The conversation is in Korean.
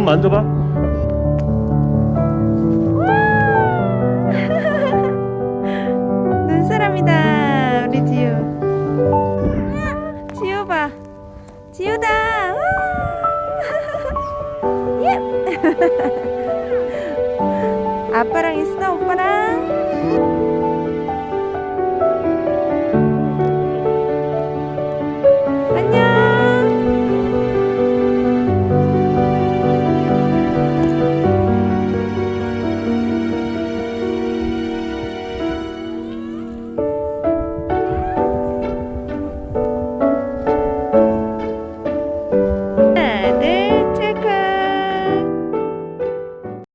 만져봐. 눈사람이다 우리 지우. 지우 봐. 지우다. 예. 아빠랑 있어 오빠랑.